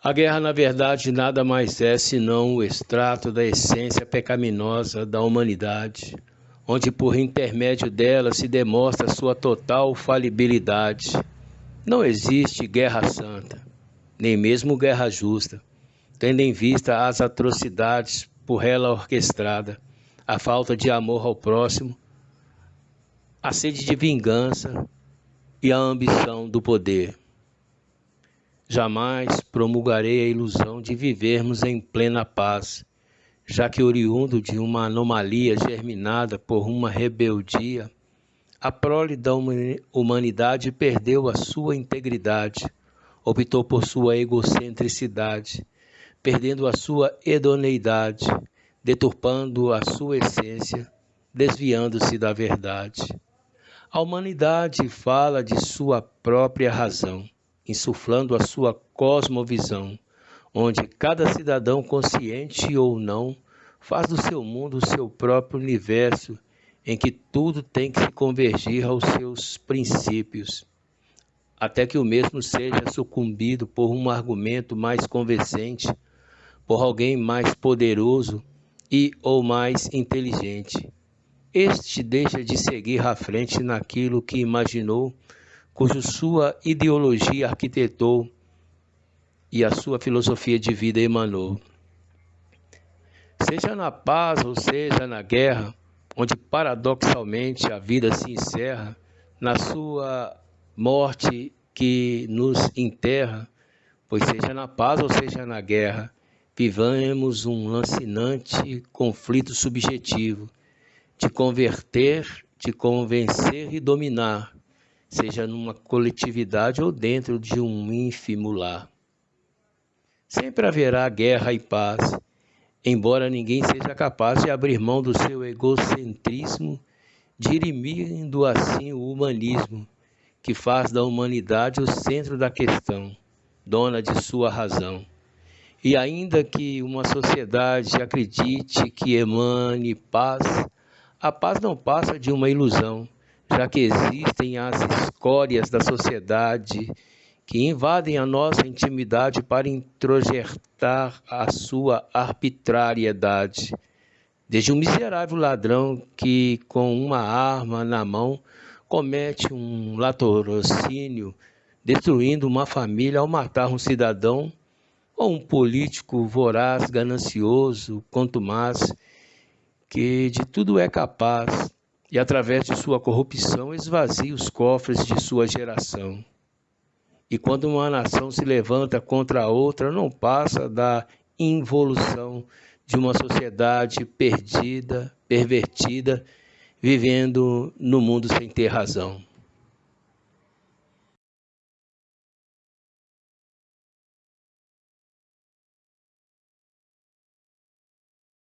A guerra, na verdade, nada mais é senão o extrato da essência pecaminosa da humanidade, onde por intermédio dela se demonstra sua total falibilidade. Não existe guerra santa, nem mesmo guerra justa, tendo em vista as atrocidades por ela orquestrada, a falta de amor ao próximo, a sede de vingança e a ambição do poder. Jamais promulgarei a ilusão de vivermos em plena paz, já que oriundo de uma anomalia germinada por uma rebeldia, a prole da humanidade perdeu a sua integridade, optou por sua egocentricidade, perdendo a sua hedoneidade, deturpando a sua essência, desviando-se da verdade. A humanidade fala de sua própria razão, insuflando a sua cosmovisão, onde cada cidadão, consciente ou não, faz do seu mundo o seu próprio universo, em que tudo tem que se convergir aos seus princípios, até que o mesmo seja sucumbido por um argumento mais convincente, por alguém mais poderoso e ou mais inteligente. Este deixa de seguir à frente naquilo que imaginou, cujo sua ideologia arquitetou e a sua filosofia de vida emanou. Seja na paz ou seja na guerra, onde paradoxalmente a vida se encerra, na sua morte que nos enterra, pois seja na paz ou seja na guerra, vivamos um lancinante conflito subjetivo de converter, de convencer e dominar, seja numa coletividade ou dentro de um ínfimo lar. Sempre haverá guerra e paz, embora ninguém seja capaz de abrir mão do seu egocentrismo, dirimindo assim o humanismo, que faz da humanidade o centro da questão, dona de sua razão. E ainda que uma sociedade acredite que emane paz, a paz não passa de uma ilusão, já que existem as escórias da sociedade que invadem a nossa intimidade para introjetar a sua arbitrariedade. Desde um miserável ladrão que, com uma arma na mão, comete um latorocínio, destruindo uma família ao matar um cidadão, ou um político voraz, ganancioso, contumaz, que de tudo é capaz e, através de sua corrupção, esvazia os cofres de sua geração. E quando uma nação se levanta contra a outra, não passa da involução de uma sociedade perdida, pervertida, vivendo no mundo sem ter razão.